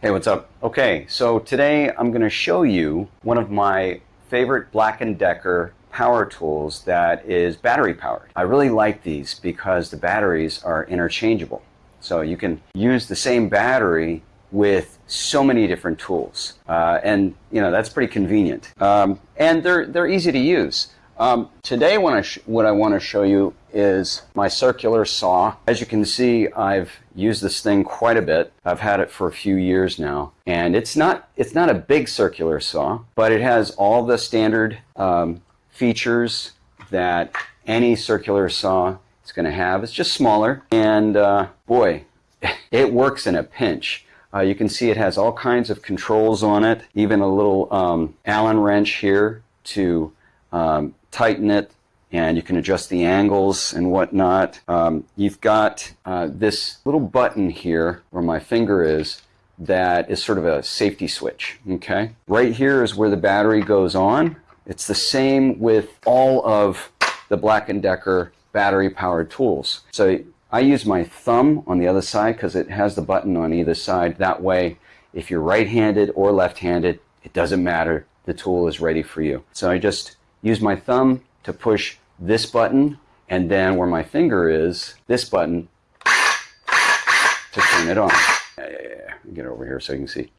Hey, what's up? Okay, so today I'm going to show you one of my favorite Black & Decker power tools that is battery powered. I really like these because the batteries are interchangeable. So you can use the same battery with so many different tools. Uh, and, you know, that's pretty convenient. Um, and they're, they're easy to use. Um, today what I, what I want to show you is my circular saw. As you can see, I've used this thing quite a bit. I've had it for a few years now. And it's not, it's not a big circular saw, but it has all the standard um, features that any circular saw is going to have. It's just smaller. And uh, boy, it works in a pinch. Uh, you can see it has all kinds of controls on it, even a little um, Allen wrench here to um, tighten it and you can adjust the angles and whatnot. Um, you've got uh, this little button here where my finger is that is sort of a safety switch, okay? Right here is where the battery goes on. It's the same with all of the Black & Decker battery powered tools. So I use my thumb on the other side because it has the button on either side. That way, if you're right-handed or left-handed, it doesn't matter. The tool is ready for you. So I just use my thumb to push this button and then where my finger is, this button to turn it on. Yeah, yeah, yeah. Get over here so you can see.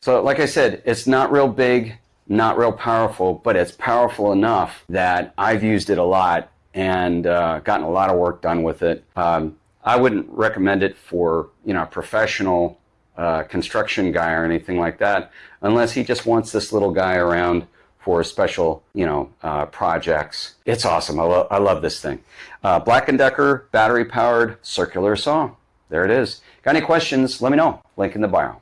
So like I said, it's not real big, not real powerful, but it's powerful enough that I've used it a lot and uh, gotten a lot of work done with it. Um, I wouldn't recommend it for you know a professional uh, construction guy or anything like that, unless he just wants this little guy around for special, you know, uh, projects. It's awesome. I, lo I love this thing. Uh, Black & Decker battery powered circular saw. There it is. Got any questions? Let me know. Link in the bio.